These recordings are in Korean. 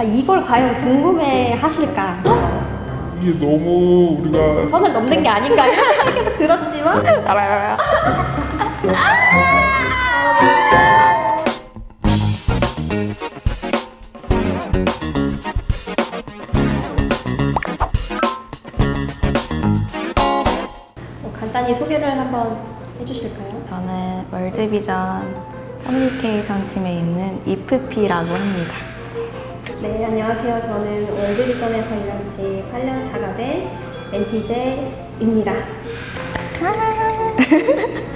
아, 이걸 과연 궁금해 하실까? 이게 너무 우리가 선을 넘는 게 아닌가 이런 생각이 계속 들었지만 알아요. 뭐 간단히 소개를 한번 해주실까요? 저는 월드비전 커뮤니케이션 팀에 있는 ISFP라고 합니다. 네, 안녕하세요. 저는 월드비전에서 일한 지 8년 차가 된 ENTJ입니다.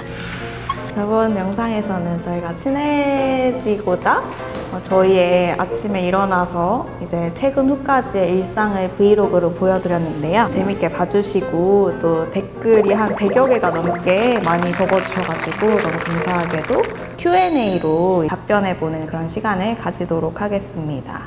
저번 영상에서는 저희가 친해지고자 어, 저희의 아침에 일어나서 이제 퇴근 후까지의 일상을 vlog로 보여드렸는데요. 재밌게 봐주시고 또 댓글이 한 100여 개가 넘게 많이 적어주셔가지고 너무 감사하게도 Q&A로 답변해보는 그런 시간을 가지도록 하겠습니다.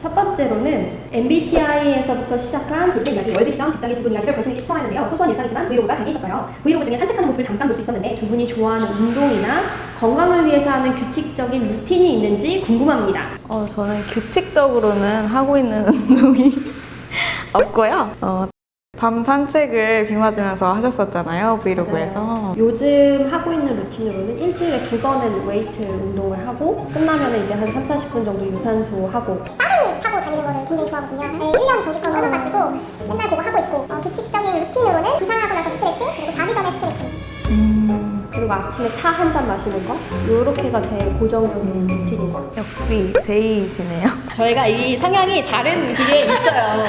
첫 번째로는 MBTI에서부터 시작한 그때 이야기 월드비전 직장인 두 분 이야기를 거슬리게 시청하는데요. 소소한 일상이지만 vlog가 재미있었어요. 브이로그 중에 산책하는 모습을 잠깐 볼 수 있었는데 두 분이 좋아하는 운동이나 건강을 위해서 하는 규칙적인 루틴이 있는지 궁금합니다. 어, 저는 규칙적으로는 하고 있는 운동이 없고요. 어, 밤 산책을 비 맞으면서 하셨었잖아요, 브이로그에서. 요즘 하고 있는 루틴으로는 일주일에 두 번은 웨이트 운동을 하고 끝나면 이제 한 3, 40분 정도 유산소 하고 따릉이 타고 다니는 거를 굉장히 좋아하거든요. 네, 1년 정기권 끊어가지고 맨날 그거 그리고 아침에 차 한 잔 마시는 거 요렇게가 제 고정적인 루틴인 거 역시 J이시네요. 저희가 이 성향이 다른 그게 있어요.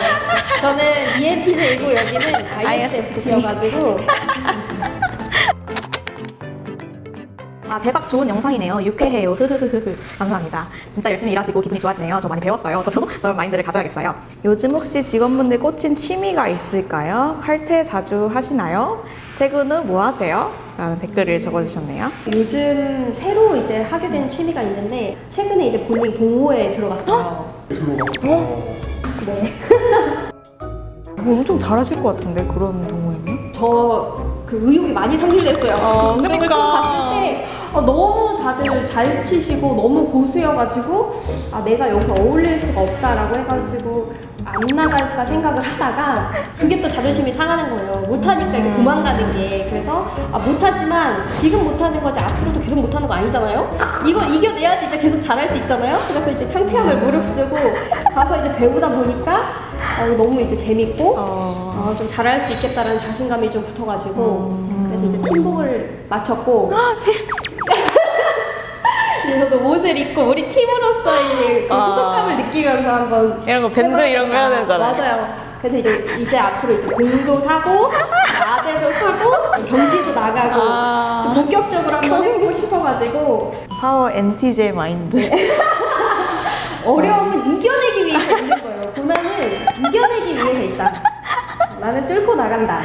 저는 E ENTJ이고 여기는 ISFP여가지고 아 대박 좋은 영상이네요. 유쾌해요. 흐흐흐흐. 감사합니다. 진짜 열심히 일하시고 기분이 좋아지네요. 저 많이 배웠어요. 저도 저런 마인드를 가져야겠어요. 요즘 혹시 직원분들 꽂힌 취미가 있을까요? 칼퇴 자주 하시나요? 퇴근 후 뭐 하세요? 라는 댓글을 적어주셨네요. 요즘 새로 이제 하게 된 취미가 있는데 최근에 이제 본인 동호회에 들어갔어요. 들어갔어. 네. 엄청 잘하실 것 같은데 그런 동호회는? 저 그 의욕이 많이 상실됐어요. 어, 운동을 그러니까. 처음 갔을 때 어, 너무 다들 잘 치시고 너무 고수여가지고 아 내가 여기서 어울릴 수가 없다라고 해가지고 안 나갈까 생각을 하다가 그게 또 자존심이 상하는 거예요. 못하니까 이게 도망가는 게 그래서 아 못하지만 지금 못하는 거지 앞으로도 계속 못하는 거 아니잖아요. 이걸 이겨내야지 이제 계속 잘할 수 있잖아요. 그래서 이제 창피함을 무릅쓰고 가서 이제 배우다 보니까 어, 너무 이제 재밌고 어... 아, 좀 잘할 수 있겠다라는 자신감이 좀 붙어가지고 그래서 이제 팀복을 맞췄고 저도 옷을 입고 우리 팀으로서의 그 아. 소속감을 느끼면서 한번 이런 거 밴드 이런 거 해야 되잖아요. 맞아요. 그래서 이제 이제 앞으로 이제 공도 사고 아대도 사고 경기도 나가고 아. 본격적으로 한번 해보고 싶어가지고 파워 NTJ 마인드. 어려움은 이겨내기 위해서 있는 거예요. 고난은 이겨내기 위해서 있다. 나는 뚫고 나간다.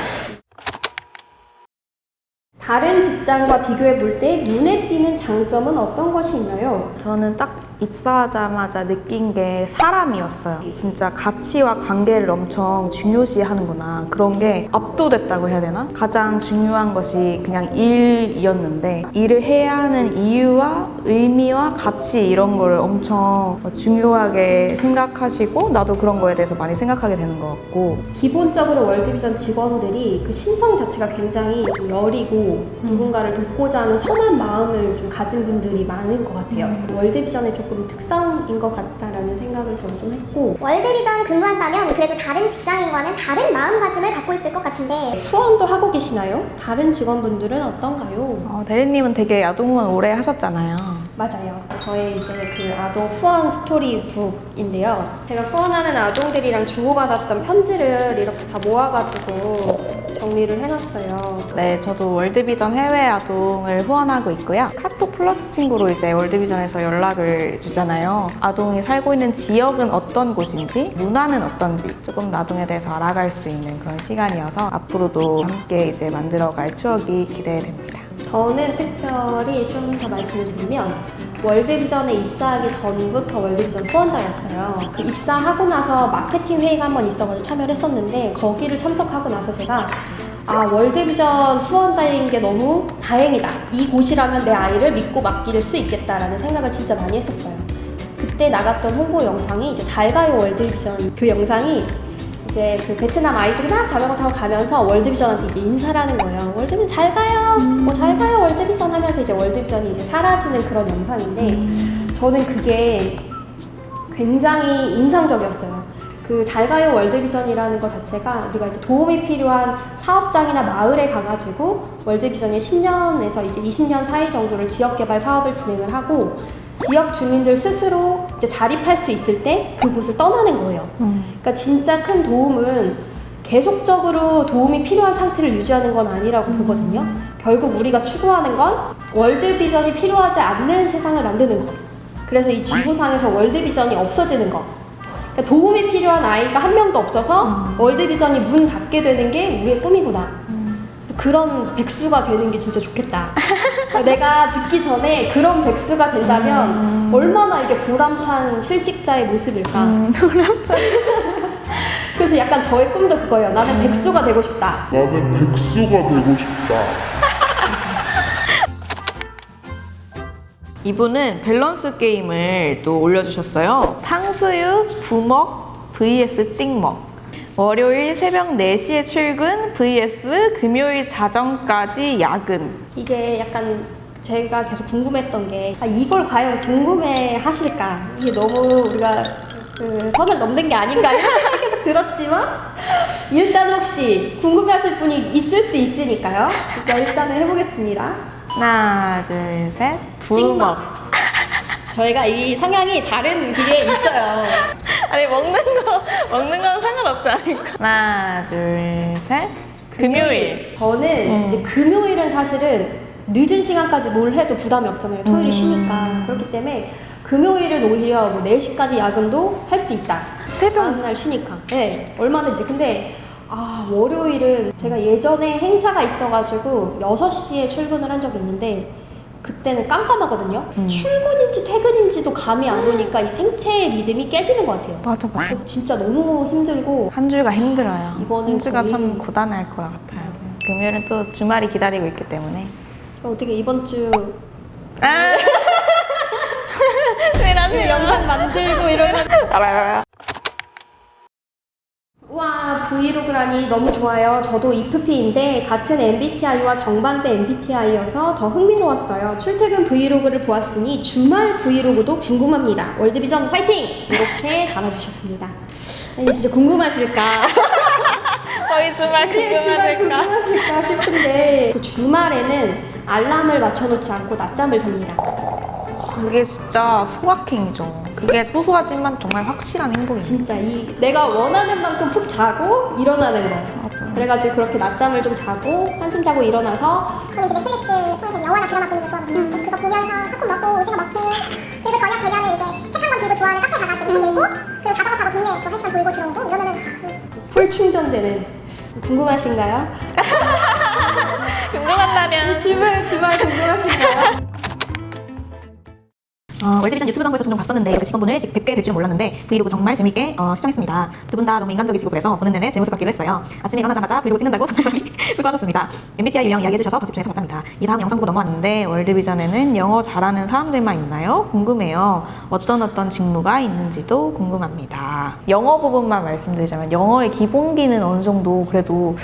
다른 직장과 비교해 볼 때 눈에 띄는 장점은 어떤 것이 있나요? 저는 딱 입사하자마자 느낀 게 사람이었어요. 진짜 가치와 관계를 엄청 중요시 하는구나. 그런 게 압도됐다고 해야 되나? 가장 중요한 것이 그냥 일이었는데 일을 해야 하는 이유와 의미와 가치 이런 거를 엄청 중요하게 생각하시고 나도 그런 거에 대해서 많이 생각하게 되는 것 같고 기본적으로 월드비전 직원들이 그 심성 자체가 굉장히 좀 여리고 누군가를 돕고자 하는 선한 마음을 좀 가진 분들이 많은 것 같아요. 월드비전의 조금 특성인 것 같다라는 생각을 저는 좀 했고 월드비전 근무한다면 그래도 다른 직장인과는 다른 마음가짐을 갖고 있을 것 같은데 후원도 하고 계시나요? 다른 직원분들은 어떤가요? 어, 대리님은 되게 야동 후원 오래 하셨잖아요. 맞아요. 저의 이제 그 아동 후원 스토리북인데요. 제가 후원하는 아동들이랑 주고받았던 편지를 이렇게 다 모아가지고 정리를 해놨어요. 네, 저도 월드비전 해외 아동을 후원하고 있고요. 카톡 플러스 친구로 이제 월드비전에서 연락을 주잖아요. 아동이 살고 있는 지역은 어떤 곳인지, 문화는 어떤지 조금 아동에 대해서 알아갈 수 있는 그런 시간이어서 앞으로도 함께 이제 만들어갈 추억이 기대됩니다. 저는 특별히 좀 더 말씀을 드리면 월드비전에 입사하기 전부터 월드비전 후원자였어요. 그 입사하고 나서 마케팅 회의가 한 번 있어가지고 참여를 했었는데 거기를 참석하고 나서 제가 아 월드비전 후원자인 게 너무 다행이다. 이 곳이라면 내 아이를 믿고 맡길 수 있겠다라는 생각을 진짜 많이 했었어요. 그때 나갔던 홍보 영상이 이제 잘가요 월드비전 그 영상이 이제 그 베트남 아이들이 막 자전거 타고 가면서 월드비전한테 이제 인사를 하는 거예요. 월드비전 잘 가요. 뭐잘 가요 월드비전 하면서 이제 월드비전이 이제 사라지는 그런 영상인데 저는 그게 굉장히 인상적이었어요. 그 잘 가요 월드비전이라는 것 자체가 우리가 이제 도움이 필요한 사업장이나 마을에 가가지고 월드비전이 10년에서 이제 20년 사이 정도를 지역개발 사업을 진행을 하고 지역 주민들 스스로 이제 자립할 수 있을 때 그곳을 떠나는 거예요. 그러니까 진짜 큰 도움은 계속적으로 도움이 필요한 상태를 유지하는 건 아니라고 보거든요. 결국 우리가 추구하는 건 월드 비전이 필요하지 않는 세상을 만드는 거. 그래서 이 지구상에서 월드 비전이 없어지는 거. 그러니까 도움이 필요한 아이가 한 명도 없어서 월드 비전이 문 닫게 되는 게 우리의 꿈이구나. 그런 백수가 되는 게 진짜 좋겠다. 그러니까 내가 죽기 전에 그런 백수가 된다면 얼마나 이게 보람찬 실직자의 모습일까. 음, 그래서 약간 저의 꿈도 그거예요. 나는 백수가 되고 싶다. 나는 백수가 되고 싶다. 이분은 밸런스 게임을 또 올려주셨어요. 탕수육, 부먹 vs 찍먹. 월요일 새벽 4시에 출근 vs 금요일 자정까지 야근. 이게 약간 제가 계속 궁금했던 게 아, 이걸 과연 궁금해 하실까? 이게 너무 우리가 그 선을 넘는 게 아닌가 이런 생각이 계속 들었지만 일단 혹시 궁금해 하실 분이 있을 수 있으니까요. 일단 일단은 해보겠습니다. 하나, 둘, 셋. 찍먹. 저희가 이 성향이 다른 그게 있어요. 아니 먹는 거 먹는 건 상관없지 않을까? 하나, 둘, 셋. 금요일. 저는 음. 이제 금요일은 사실은 늦은 시간까지 뭘 해도 부담이 없잖아요. 토요일이 음. 쉬니까. 그렇기 때문에 금요일은 오히려 뭐 4시까지 야근도 할 수 있다. 새벽. 날 쉬니까. 네, 얼마든지. 근데 아, 월요일은 제가 예전에 행사가 있어가지고 6시에 출근을 한 적이 있는데 그때는 깜깜하거든요. 음. 출근인지 퇴근인지도 감이 안 오니까 이 생체의 리듬이 깨지는 것 같아요. 맞아, 맞아. 그래서 진짜 너무 힘들고 한 주가 힘들어요. 이거는 한 주가 거의- 참 고단할 것 같아요. 금요일은 또 주말이 기다리고 있기 때문에. 어떻게 이번 주 아! 그 영상 만들고 이러면 알아요. 브이로그라니 너무 좋아요. 저도 IFP인데 같은 MBTI와 정반대 MBTI여서 더 흥미로웠어요. 출퇴근 브이로그를 보았으니 주말 브이로그도 궁금합니다. 월드비전 파이팅! 이렇게 달아주셨습니다. 아니 진짜 궁금하실까? 저희 주말 궁금하실까? 궁금하실까 싶은데 그 주말에는 알람을 맞춰놓지 않고 낮잠을 잡니다. 그게 진짜 소확행이죠. 그게 소소하지만 정말 확실한 행복이에요. 진짜 이 내가 원하는 만큼 푹 자고 일어나는 거. 맞아. 그래가지고 그렇게 낮잠을 좀 자고 한숨 자고 일어나서 저는 이제 넷플릭스 통해서 영화나 드라마 보는 거 좋아하거든요. 그래서 그거 보면서 팝콘 먹고 오징어 먹고 그리고 저녁 되면은 이제 책 한 권 들고 좋아하는 카페 가가지고 책 읽고 그리고 자전거 타고 동네 또 한 시간 돌고 들어오고 이러면은 full 충전되는 궁금하신가요? 궁금한다면 주말 주말 궁금하신가요? 어, 월드비전 유튜브 광고에서 종종 봤었는데 그 직원분을 직- 뵙게 될 줄은 몰랐는데 브이로그 정말 재밌게 어, 시청했습니다. 두 분 다 너무 인간적이시고 그래서 보는 내내 제 모습 같기도 했어요. 아침에 일어나자마자 브이로그 찍는다고 정말 많이 수고하셨습니다. MBTI 유형 이야기해주셔서 더 집중해서 감사합니다. 이 다음 영상 보고 넘어왔는데 월드비전에는 영어 잘하는 사람들만 있나요? 궁금해요. 어떤 어떤 직무가 있는지도 궁금합니다. 영어 부분만 말씀드리자면 영어의 기본기는 어느 정도 그래도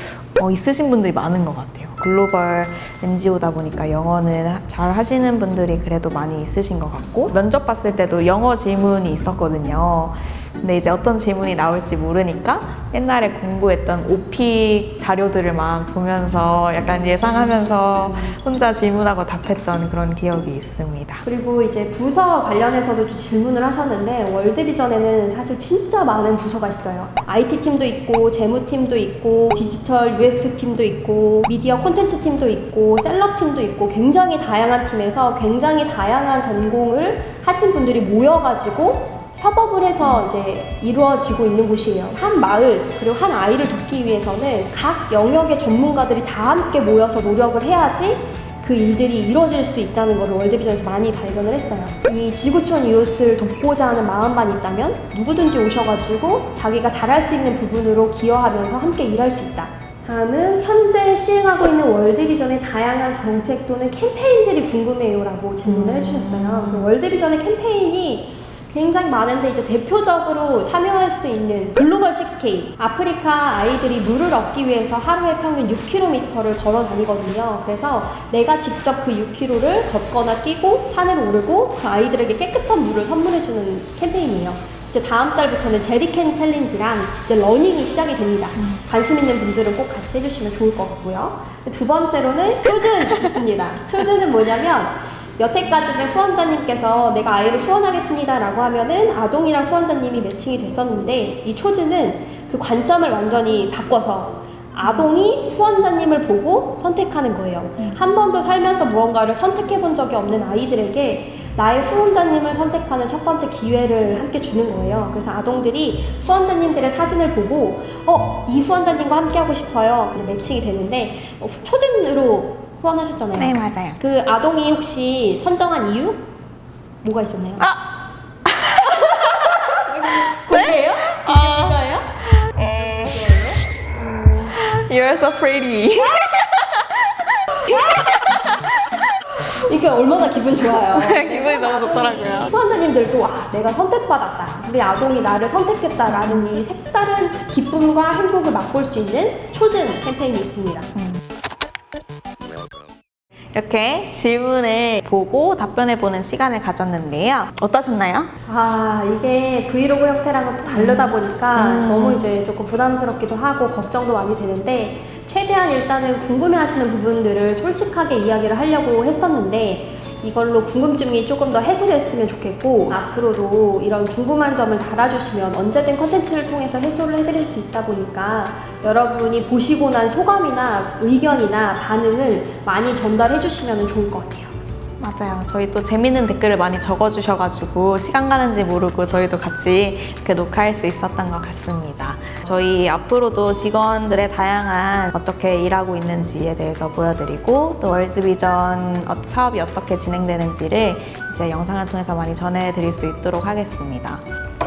어, 있으신 분들이 많은 것 같아요. 글로벌 NGO다 보니까 영어는 하- 잘 하시는 분들이 그래도 많이 있으신 것 같고 면접 봤을 때도 영어 질문이 있었거든요. 근데 이제 어떤 질문이 나올지 모르니까 옛날에 공부했던 오픽 자료들을 막 보면서 약간 예상하면서 혼자 질문하고 답했던 그런 기억이 있습니다. 그리고 이제 부서 관련해서도 좀 질문을 하셨는데 월드비전에는 사실 진짜 많은 부서가 있어요. IT 팀도 있고 재무 팀도 있고 디지털 UX 팀도 있고 미디어 콘텐츠 팀도 있고 셀럽 팀도 있고 굉장히 다양한 팀에서 굉장히 다양한 전공을 하신 분들이 모여가지고 협업을 해서 이제 이루어지고 있는 곳이에요. 한 마을 그리고 한 아이를 돕기 위해서는 각 영역의 전문가들이 다 함께 모여서 노력을 해야지 그 일들이 이루어질 수 있다는 걸 월드비전에서 많이 발견을 했어요. 이 지구촌 이웃을 돕고자 하는 마음만 있다면 누구든지 오셔가지고 자기가 잘할 수 있는 부분으로 기여하면서 함께 일할 수 있다. 다음은 현재 시행하고 있는 월드비전의 다양한 정책 또는 캠페인들이 궁금해요 라고 질문을 해주셨어요. 그 월드비전의 캠페인이 굉장히 많은데 이제 대표적으로 참여할 수 있는 글로벌 6K 아프리카 아이들이 물을 얻기 위해서 하루에 평균 6km를 걸어 다니거든요. 그래서 내가 직접 그 6km를 걷거나 뛰고 산을 오르고 그 아이들에게 깨끗한 물을 선물해주는 캠페인이에요. 이제 다음 달부터는 제리캔 챌린지랑 이제 러닝이 시작이 됩니다. 관심 있는 분들은 꼭 같이 해주시면 좋을 것 같고요. 두 번째로는 Chosen 있습니다. Chosen은 뭐냐면 여태까지는 후원자님께서 내가 아이를 후원하겠습니다 라고 하면은 아동이랑 후원자님이 매칭이 됐었는데 이 Chosen은 그 관점을 완전히 바꿔서 아동이 후원자님을 보고 선택하는 거예요. 한 번도 살면서 무언가를 선택해 본 적이 없는 아이들에게 나의 후원자님을 선택하는 첫 번째 기회를 함께 주는 거예요. 그래서 아동들이 후원자님들의 사진을 보고 어, 이 후원자님과 함께 하고 싶어요. 매칭이 되는데 어, 초준으로 후원하셨잖아요. 네, 맞아요. 그 아동이 혹시 선정한 이유? 뭐가 있었나요? 아! 그게요? 그게 뭔가요? You're so pretty. 이게 얼마나 기분 좋아요. 기분이 너무 좋더라고요. 후원자님들도 아, 내가 선택받았다. 우리 아동이 나를 선택했다라는 이 색다른 기쁨과 행복을 맛볼 수 있는 초즌 캠페인이 있습니다. 이렇게 질문을 보고 답변해보는 시간을 가졌는데요. 어떠셨나요? 아 이게 브이로그 형태랑은 또 다르다 보니까 음. 너무 이제 조금 부담스럽기도 하고 걱정도 많이 되는데 최대한 일단은 궁금해하시는 부분들을 솔직하게 이야기를 하려고 했었는데 이걸로 궁금증이 조금 더 해소됐으면 좋겠고 앞으로도 이런 궁금한 점을 달아주시면 언제든 컨텐츠를 통해서 해소를 해드릴 수 있다 보니까 여러분이 보시고 난 소감이나 의견이나 반응을 많이 전달해 주시면 좋을 것 같아요. 맞아요. 저희 또 재밌는 댓글을 많이 적어주셔가지고 시간 가는지 모르고 저희도 같이 이렇게 녹화할 수 있었던 것 같습니다. 저희 앞으로도 직원들의 다양한 어떻게 일하고 있는지에 대해서 보여드리고 또 월드비전 어- 사업이 어떻게 진행되는지를 이제 영상을 통해서 많이 전해드릴 수 있도록 하겠습니다.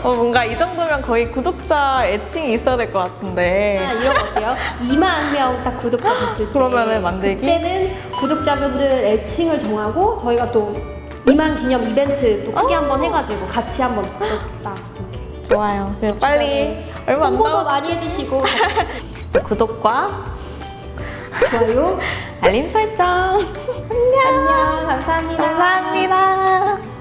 어, 뭔가 이 정도면 거의 구독자 애칭이 있어야 될 것 같은데. 아, 이런 거 어때요? 2만 명 딱 구독자 됐을 때 그러면은 만들기? 그때는 구독자분들 애칭을 정하고 저희가 또 2만 기념 이벤트 또 크게 한번 해가지고 같이 한번 딱 이렇게 좋아요. 그럼 빨리 얼마 안 홍보도 많이 해주시고 구독과 좋아요 알림 설정. 안녕 감사합니다 감사합니다.